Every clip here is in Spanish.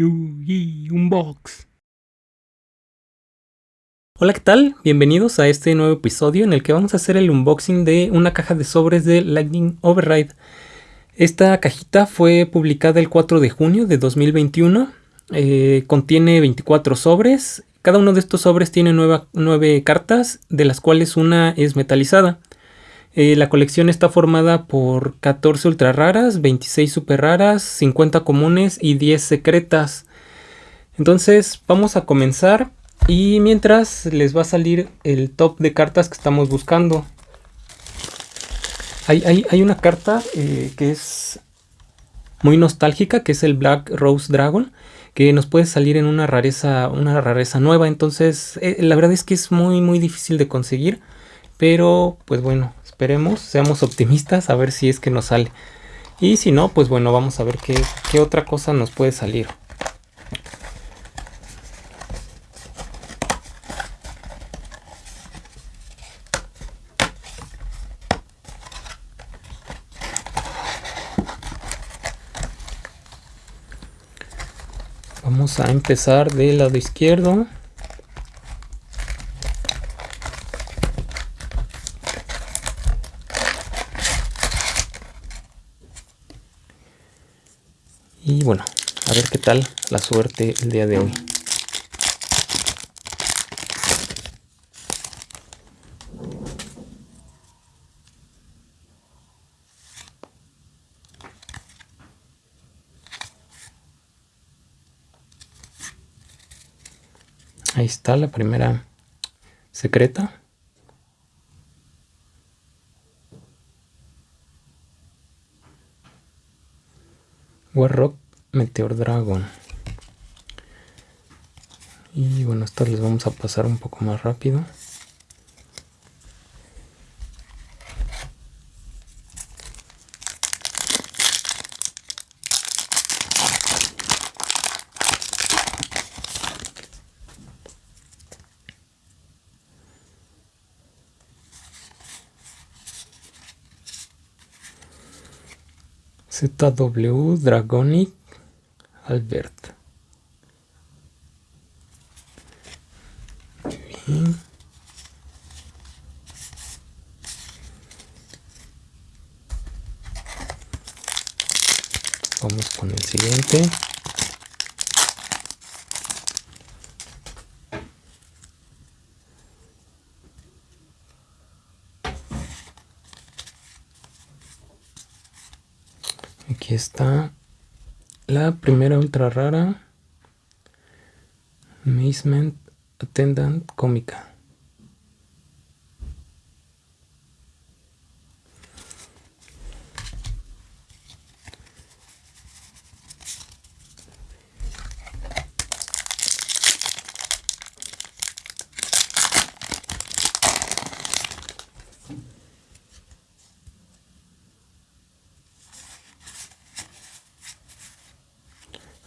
Yugi Unbox. Hola, ¿qué tal? Bienvenidos a este nuevo episodio en el que vamos a hacer el unboxing de una caja de sobres de Lightning Override. Esta cajita fue publicada el 4 de junio de 2021. Eh, contiene 24 sobres. Cada uno de estos sobres tiene 9, cartas, de las cuales una es metalizada. Eh, la colección está formada por 14 ultra raras, 26 super raras, 50 comunes y 10 secretas. Entonces vamos a comenzar y mientras les va a salir el top de cartas que estamos buscando. Hay, una carta eh, que es muy nostálgica, que es el Black Rose Dragon, que nos puede salir en una rareza, una rareza nueva. Entonces, eh, la verdad es que es muy, muy difícil de conseguir. Pero, pues bueno, esperemos, seamos optimistas a ver si es que nos sale. Y si no, pues bueno, vamos a ver qué, qué otra cosa nos puede salir. Vamos a empezar del lado izquierdo. Y bueno, a ver qué tal la suerte el día de hoy. Ahí está la primera secreta. Warrock Meteor Dragon. Y bueno, estas les vamos a pasar un poco más rápido. ZW Dragonic Albert. Bien. Vamos con el siguiente. Está la primera ultra rara. Amazement Attendant cómica.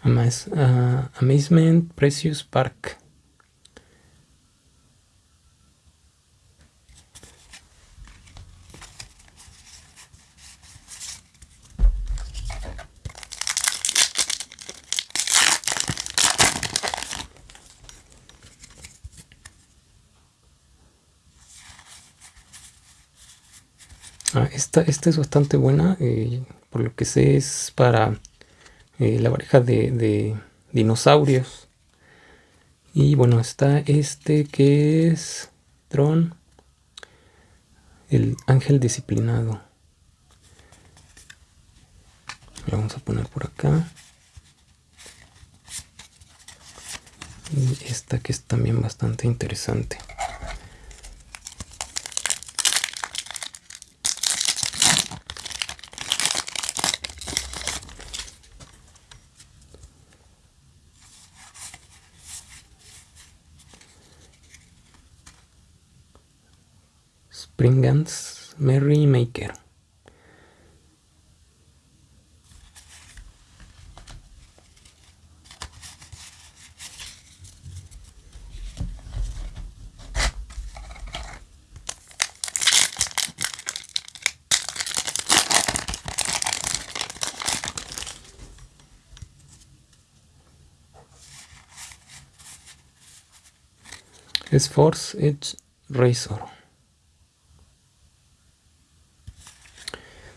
Uh, Amazement Precious Park. Ah, esta, esta es bastante buena, eh, por lo que sé es para eh, la pareja de, dinosaurios. Y bueno, está este que es Tron, el ángel disciplinado. Lo vamos a poner por acá. Y esta que es también bastante interesante. Pringans Merrymaker. is force edge razor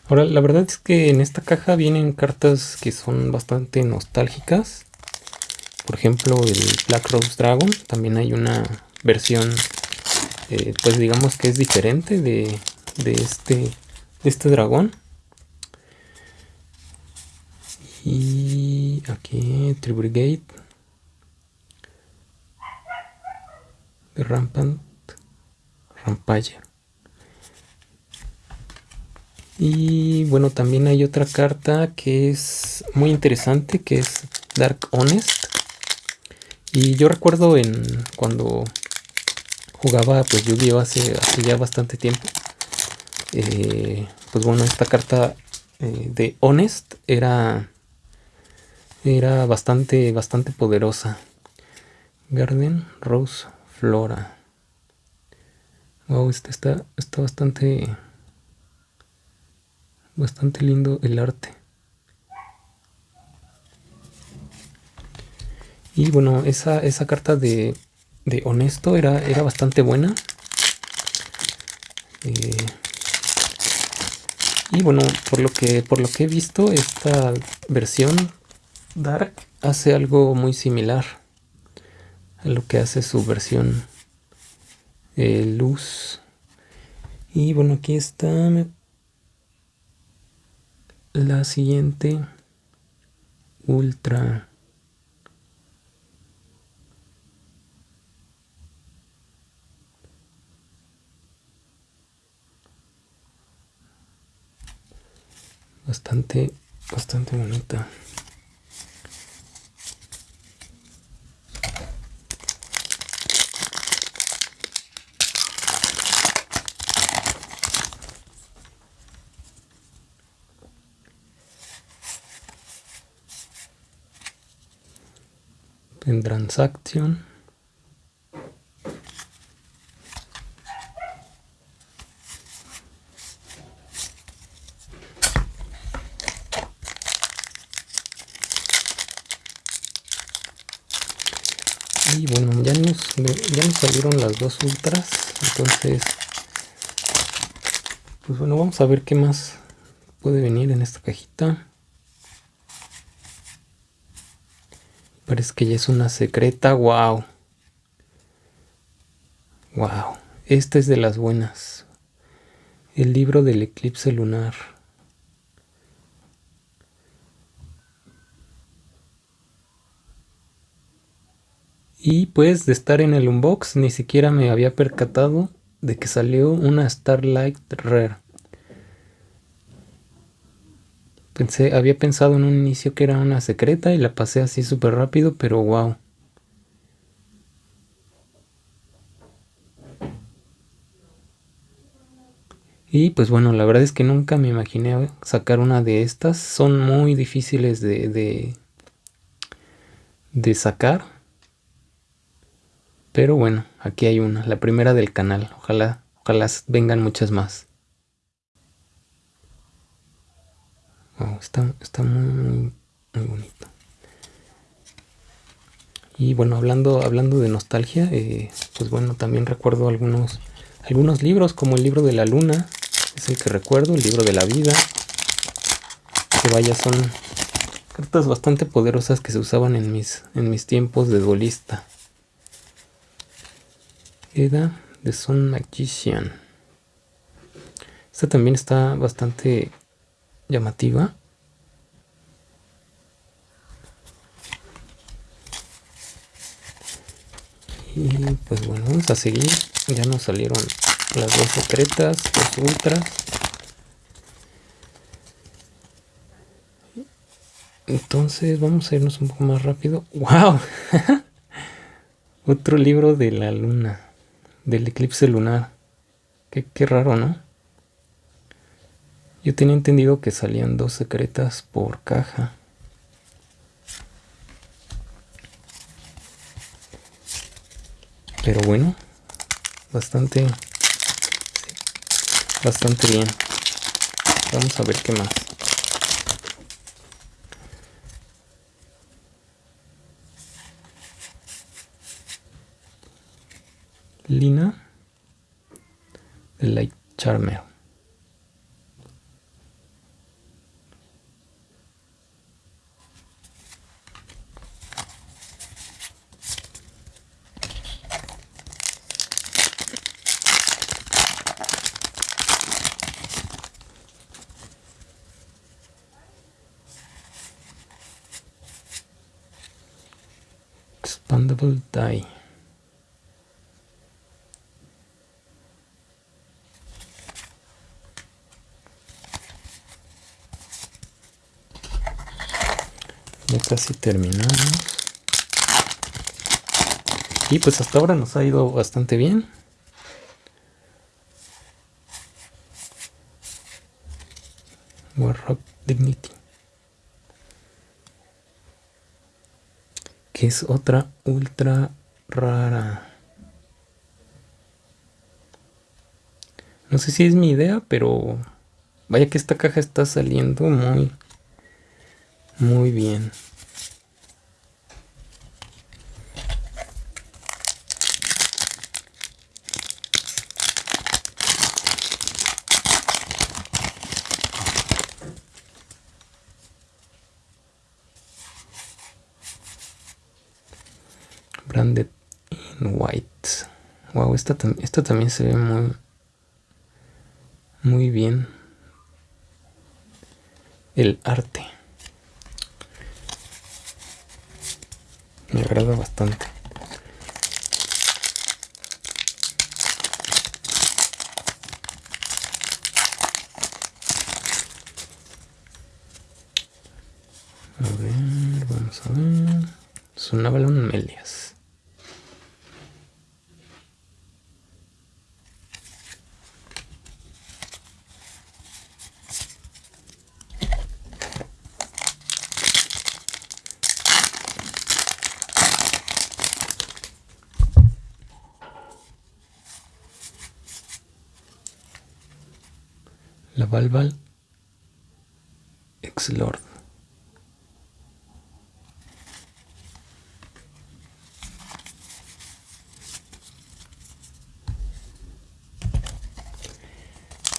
Ahora, la verdad es que en esta caja vienen cartas que son bastante nostálgicas. Por ejemplo, el Black Rose Dragon. También hay una versión, eh, pues digamos que es diferente de, de, este, este dragón. Y aquí, Tribrigate. Rampant. Rampage. Y bueno, también hay otra carta que es muy interesante, que es Dark Honest. Y yo recuerdo en cuando jugaba pues Yu-Gi-Oh hace, hace, ya bastante tiempo. Eh, pues bueno, esta carta eh, de Honest era era bastante bastante poderosa. Garden Rose Flora. Wow, este está, está bastante bastante lindo el arte. Y bueno, esa, esa carta de, de, honesto era, era bastante buena. Eh, y bueno, por lo que por lo que he visto, esta versión Dark hace algo muy similar a lo que hace su versión eh, Luz. Y bueno, aquí está, la siguiente ultra. Bastante bastante bonita en transaction. Y bueno ya nos, ya nos salieron las dos ultras entonces pues bueno vamos a ver qué más puede venir en esta cajita Parece que ya es una secreta. Wow. Wow. Esta es de las buenas. El libro del eclipse lunar. Y pues de estar en el unbox ni siquiera me había percatado de que salió una Starlight Rare. Pensé, había pensado en un inicio que era una secreta y la pasé así súper rápido, pero wow. Y pues bueno, la verdad es que nunca me imaginé sacar una de estas. Son muy difíciles de, de, de sacar. Pero bueno, aquí hay una, la primera del canal. Ojalá, ojalá vengan muchas más. Está, está muy, muy, bonito. Y bueno, hablando, hablando de nostalgia, eh, pues bueno, también recuerdo algunos, algunos libros, como el libro de la luna, es el que recuerdo, el libro de la vida. Que vaya, son cartas bastante poderosas que se usaban en mis, en mis tiempos de duelista. Eda de Son Magician. Esta también está bastante llamativa. Y pues bueno, vamos a seguir. Ya nos salieron las dos secretas, dos ultras. Entonces vamos a irnos un poco más rápido. ¡Wow! Otro libro de la luna. Del eclipse lunar. Qué, qué raro, ¿no? Yo tenía entendido que salían dos secretas por caja. Pero bueno, bastante, bastante bien. Vamos a ver qué más. Lina Light Charmer. Expandable die. Ya casi terminamos. Y pues hasta ahora nos ha ido bastante bien. Warrock Dignity. Que es otra ultra rara. No sé si es mi idea, pero vaya que esta caja está saliendo muy, muy bien. Branded in white. Wow, esta, esta también se ve muy, muy bien. El arte. Me agrada bastante. A ver, vamos a ver. Melias. La Valval Ex-Lord.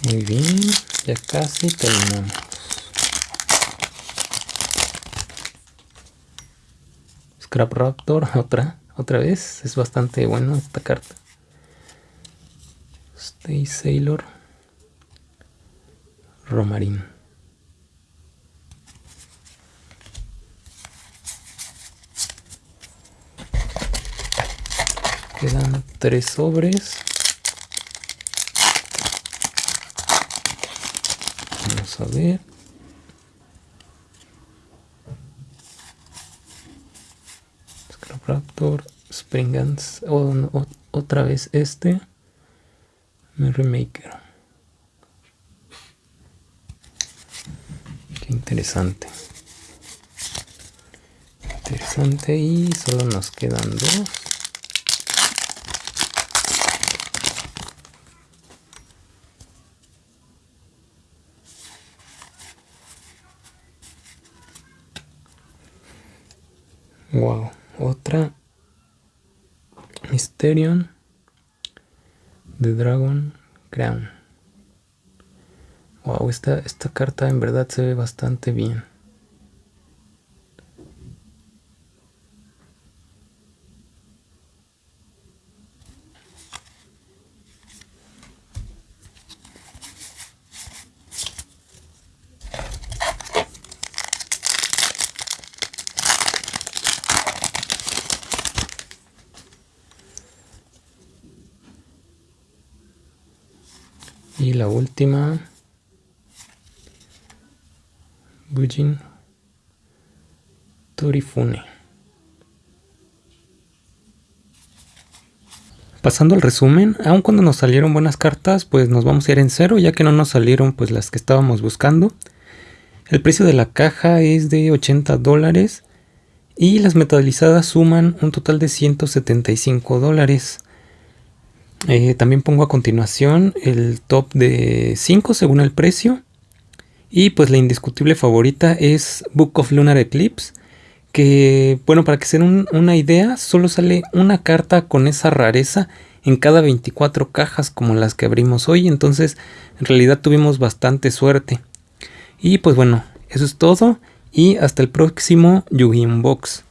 Muy bien, ya casi terminamos. Scrap Raptor, otra, otra vez. Es bastante bueno esta carta. Stay Sailor. Romarín. Quedan tres sobres. Vamos a ver. Springans, otra vez este, Merry interesante. Interesante y solo nos quedan dos. Wow, otra Mysterion de Dragon Crown. Wow, esta, esta carta en verdad se ve bastante bien. Y la última Bujin Torifune. Pasando al resumen, aun cuando nos salieron buenas cartas, pues nos vamos a ir en cero, ya que no nos salieron pues las que estábamos buscando. El precio de la caja es de 80 dólares y las metalizadas suman un total de 175 dólares. Eh, también pongo a continuación el top de 5 según el precio. Y pues la indiscutible favorita es Book of Lunar Eclipse. Que, bueno, para que se den una idea, solo sale una carta con esa rareza en cada 24 cajas como las que abrimos hoy. Entonces en realidad tuvimos bastante suerte. Y pues bueno, eso es todo y hasta el próximo Yugi Unbox.